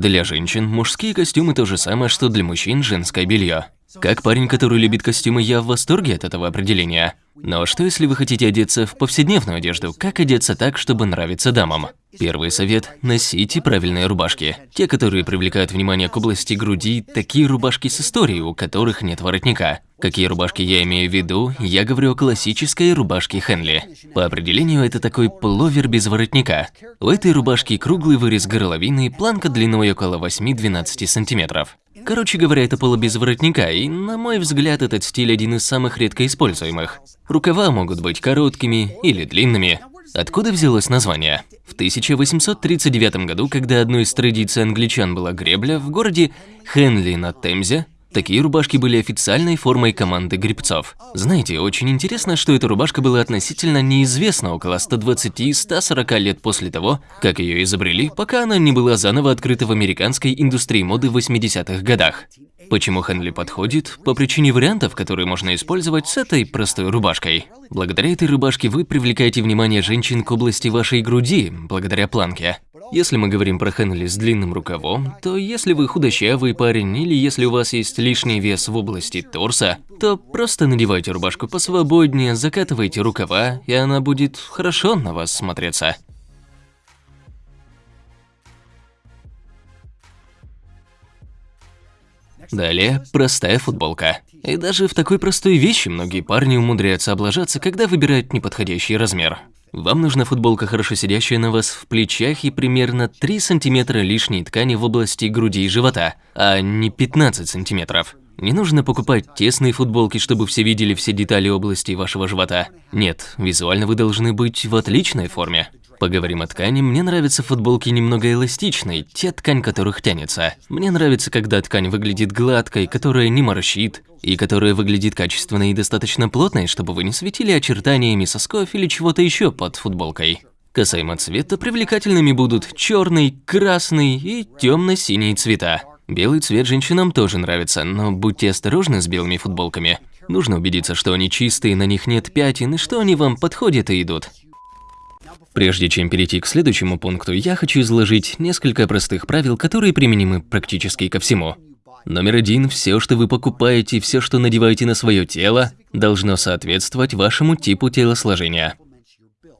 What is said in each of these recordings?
Для женщин мужские костюмы то же самое, что для мужчин женское белье. Как парень, который любит костюмы, я в восторге от этого определения. Но что если вы хотите одеться в повседневную одежду? Как одеться так, чтобы нравиться дамам? Первый совет – носите правильные рубашки. Те, которые привлекают внимание к области груди, такие рубашки с историей, у которых нет воротника. Какие рубашки я имею в виду? Я говорю о классической рубашке Хенли. По определению, это такой пуловер без воротника. У этой рубашки круглый вырез горловины, планка длиной около 8-12 сантиметров. Короче говоря, это поло без воротника, и, на мой взгляд, этот стиль один из самых редко используемых. Рукава могут быть короткими или длинными. Откуда взялось название? В 1839 году, когда одной из традиций англичан была гребля, в городе Хенли на Темзе Такие рубашки были официальной формой команды гребцов. Знаете, очень интересно, что эта рубашка была относительно неизвестна около 120-140 лет после того, как ее изобрели, пока она не была заново открыта в американской индустрии моды в 80-х годах. Почему Хенли подходит? По причине вариантов, которые можно использовать с этой простой рубашкой. Благодаря этой рубашке вы привлекаете внимание женщин к области вашей груди, благодаря планке. Если мы говорим про Хенли с длинным рукавом, то если вы худощавый парень или если у вас есть лишний вес в области торса, то просто надевайте рубашку посвободнее, закатывайте рукава, и она будет хорошо на вас смотреться. Далее, простая футболка. И даже в такой простой вещи многие парни умудряются облажаться, когда выбирают неподходящий размер. Вам нужна футболка, хорошо сидящая на вас в плечах и примерно 3 сантиметра лишней ткани в области груди и живота, а не 15 сантиметров. Не нужно покупать тесные футболки, чтобы все видели все детали области вашего живота. Нет, визуально вы должны быть в отличной форме. Поговорим о ткани. Мне нравятся футболки немного эластичные, те ткань которых тянется. Мне нравится, когда ткань выглядит гладкой, которая не морщит, и которая выглядит качественной и достаточно плотной, чтобы вы не светили очертаниями сосков или чего-то еще под футболкой. Касаемо цвета, привлекательными будут черный, красный и темно-синий цвета. Белый цвет женщинам тоже нравится, но будьте осторожны с белыми футболками. Нужно убедиться, что они чистые, на них нет пятен и что они вам подходят и идут. Прежде чем перейти к следующему пункту, я хочу изложить несколько простых правил, которые применимы практически ко всему. Номер один. Все, что вы покупаете, все, что надеваете на свое тело, должно соответствовать вашему типу телосложения.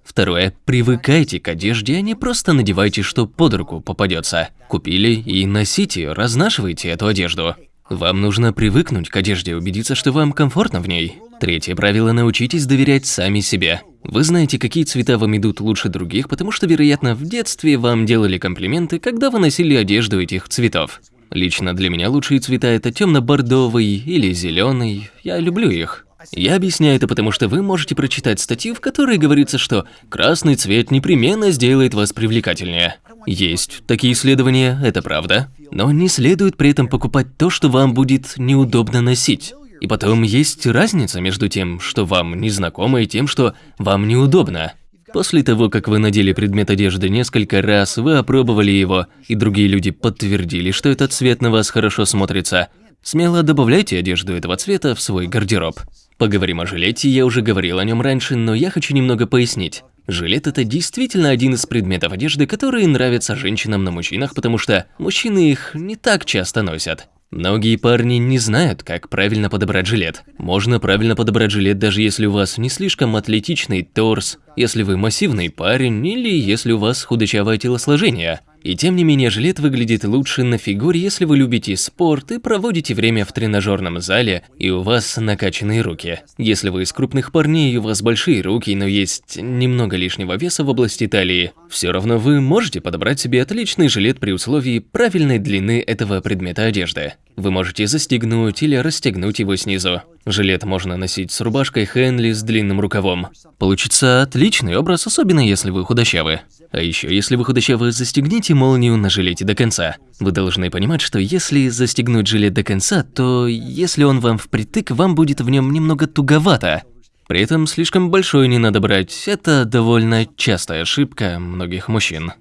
Второе. Привыкайте к одежде, а не просто надевайте, что под руку попадется. Купили и носите, разнашивайте эту одежду. Вам нужно привыкнуть к одежде, убедиться, что вам комфортно в ней. Третье правило – научитесь доверять сами себе. Вы знаете, какие цвета вам идут лучше других, потому что, вероятно, в детстве вам делали комплименты, когда вы носили одежду этих цветов. Лично для меня лучшие цвета – это темно-бордовый или зеленый. Я люблю их. Я объясняю это потому, что вы можете прочитать статью, в которой говорится, что красный цвет непременно сделает вас привлекательнее. Есть такие исследования, это правда. Но не следует при этом покупать то, что вам будет неудобно носить. И потом есть разница между тем, что вам незнакомо, и тем, что вам неудобно. После того, как вы надели предмет одежды несколько раз, вы опробовали его, и другие люди подтвердили, что этот цвет на вас хорошо смотрится, смело добавляйте одежду этого цвета в свой гардероб. Поговорим о жилете, я уже говорил о нем раньше, но я хочу немного пояснить. Жилет – это действительно один из предметов одежды, которые нравятся женщинам на мужчинах, потому что мужчины их не так часто носят. Многие парни не знают, как правильно подобрать жилет. Можно правильно подобрать жилет, даже если у вас не слишком атлетичный торс, если вы массивный парень или если у вас худощавое телосложение. И тем не менее, жилет выглядит лучше на фигуре, если вы любите спорт и проводите время в тренажерном зале, и у вас накачанные руки. Если вы из крупных парней и у вас большие руки, но есть немного лишнего веса в области талии, все равно вы можете подобрать себе отличный жилет при условии правильной длины этого предмета одежды. Вы можете застегнуть или расстегнуть его снизу. Жилет можно носить с рубашкой Хенли с длинным рукавом. Получится отличный образ, особенно если вы худощавы. А еще, если вы худощавы, застегните молнию на жилете до конца. Вы должны понимать, что если застегнуть жилет до конца, то если он вам впритык, вам будет в нем немного туговато. При этом слишком большой не надо брать, это довольно частая ошибка многих мужчин.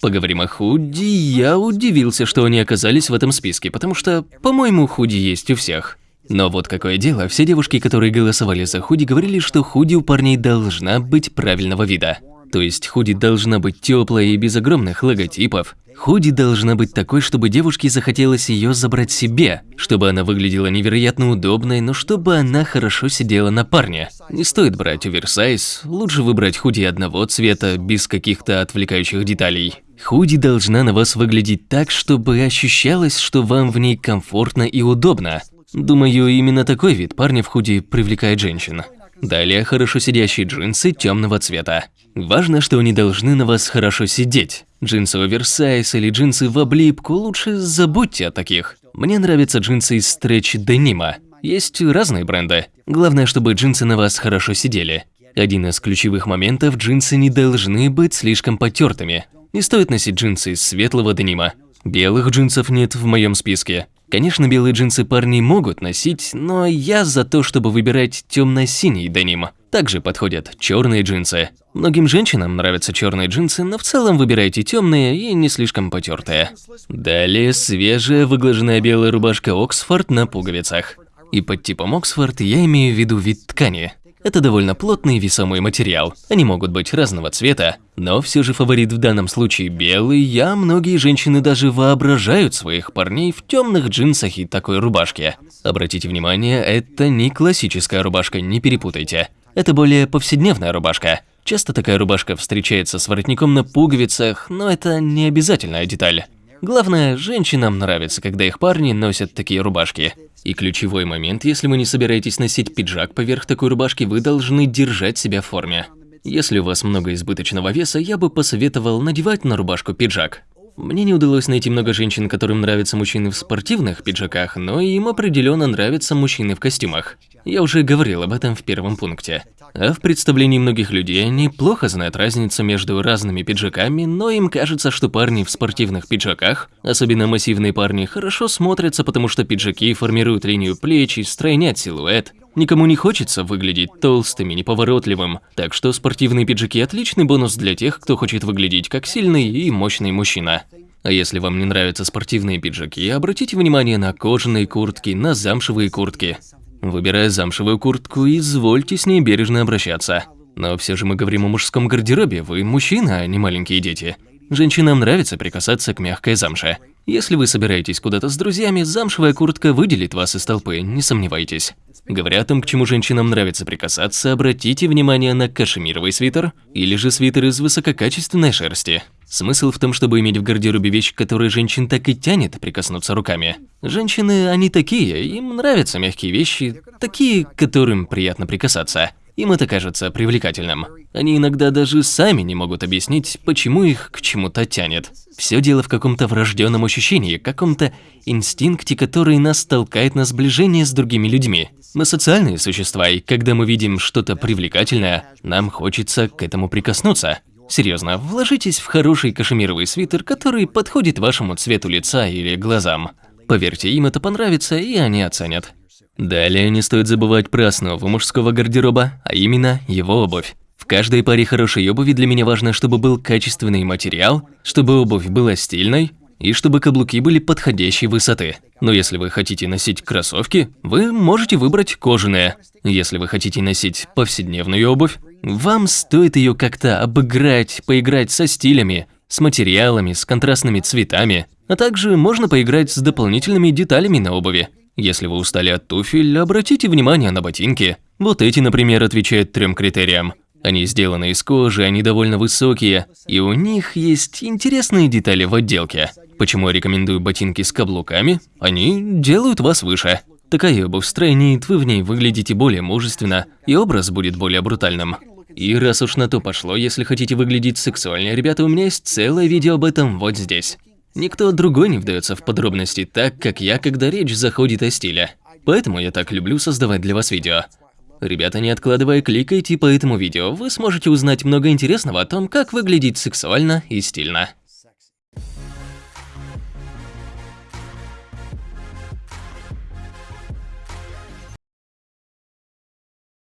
Поговорим о худи. Я удивился, что они оказались в этом списке, потому что, по-моему, худи есть у всех. Но вот какое дело, все девушки, которые голосовали за худи, говорили, что худи у парней должна быть правильного вида. То есть худи должна быть теплая и без огромных логотипов. Худи должна быть такой, чтобы девушке захотелось ее забрать себе, чтобы она выглядела невероятно удобной, но чтобы она хорошо сидела на парне. Не стоит брать оверсайз, лучше выбрать худи одного цвета, без каких-то отвлекающих деталей. Худи должна на вас выглядеть так, чтобы ощущалось, что вам в ней комфортно и удобно. Думаю, именно такой вид парня в худи привлекает женщин. Далее хорошо сидящие джинсы темного цвета. Важно, что они должны на вас хорошо сидеть. Джинсы оверсайз или джинсы в облипку, лучше забудьте о таких. Мне нравятся джинсы из стретч денима. Есть разные бренды. Главное, чтобы джинсы на вас хорошо сидели. Один из ключевых моментов – джинсы не должны быть слишком потертыми. Не стоит носить джинсы из светлого денима. Белых джинсов нет в моем списке. Конечно, белые джинсы парни могут носить, но я за то, чтобы выбирать темно-синий деним. Также подходят черные джинсы. Многим женщинам нравятся черные джинсы, но в целом выбирайте темные и не слишком потертые. Далее свежая выглаженная белая рубашка Оксфорд на пуговицах. И под типом Оксфорд я имею в виду вид ткани. Это довольно плотный весомый материал. Они могут быть разного цвета, но все же фаворит в данном случае белый, а многие женщины даже воображают своих парней в темных джинсах и такой рубашке. Обратите внимание, это не классическая рубашка, не перепутайте. Это более повседневная рубашка. Часто такая рубашка встречается с воротником на пуговицах, но это не обязательная деталь. Главное, женщинам нравится, когда их парни носят такие рубашки. И ключевой момент, если вы не собираетесь носить пиджак поверх такой рубашки, вы должны держать себя в форме. Если у вас много избыточного веса, я бы посоветовал надевать на рубашку пиджак. Мне не удалось найти много женщин, которым нравятся мужчины в спортивных пиджаках, но им определенно нравятся мужчины в костюмах. Я уже говорил об этом в первом пункте. А в представлении многих людей они плохо знают разницу между разными пиджаками, но им кажется, что парни в спортивных пиджаках, особенно массивные парни, хорошо смотрятся, потому что пиджаки формируют линию плеч и стройнят силуэт. Никому не хочется выглядеть толстым и неповоротливым, так что спортивные пиджаки – отличный бонус для тех, кто хочет выглядеть как сильный и мощный мужчина. А если вам не нравятся спортивные пиджаки, обратите внимание на кожаные куртки, на замшевые куртки. Выбирая замшевую куртку, извольте с ней бережно обращаться. Но все же мы говорим о мужском гардеробе, вы мужчина, а не маленькие дети. Женщинам нравится прикасаться к мягкой замше. Если вы собираетесь куда-то с друзьями, замшевая куртка выделит вас из толпы, не сомневайтесь. Говоря о том, к чему женщинам нравится прикасаться, обратите внимание на кашемировый свитер или же свитер из высококачественной шерсти. Смысл в том, чтобы иметь в гардеробе вещь, которой женщин так и тянет прикоснуться руками. Женщины, они такие, им нравятся мягкие вещи, такие, которым приятно прикасаться. Им это кажется привлекательным. Они иногда даже сами не могут объяснить, почему их к чему-то тянет. Все дело в каком-то врожденном ощущении, каком-то инстинкте, который нас толкает на сближение с другими людьми. Мы социальные существа, и когда мы видим что-то привлекательное, нам хочется к этому прикоснуться. Серьезно, вложитесь в хороший кашемировый свитер, который подходит вашему цвету лица или глазам. Поверьте, им это понравится, и они оценят. Далее не стоит забывать про основу мужского гардероба, а именно его обувь. В каждой паре хорошей обуви для меня важно, чтобы был качественный материал, чтобы обувь была стильной и чтобы каблуки были подходящей высоты. Но если вы хотите носить кроссовки, вы можете выбрать кожаные. Если вы хотите носить повседневную обувь, вам стоит ее как-то обыграть, поиграть со стилями, с материалами, с контрастными цветами, а также можно поиграть с дополнительными деталями на обуви. Если вы устали от туфель, обратите внимание на ботинки. Вот эти, например, отвечают трем критериям. Они сделаны из кожи, они довольно высокие, и у них есть интересные детали в отделке. Почему я рекомендую ботинки с каблуками? Они делают вас выше. Такая обувь стройнит, вы в ней выглядите более мужественно, и образ будет более брутальным. И раз уж на то пошло, если хотите выглядеть сексуальнее, ребята, у меня есть целое видео об этом вот здесь. Никто другой не вдается в подробности так, как я, когда речь заходит о стиле. Поэтому я так люблю создавать для вас видео. Ребята, не откладывая, кликайте по этому видео, вы сможете узнать много интересного о том, как выглядеть сексуально и стильно.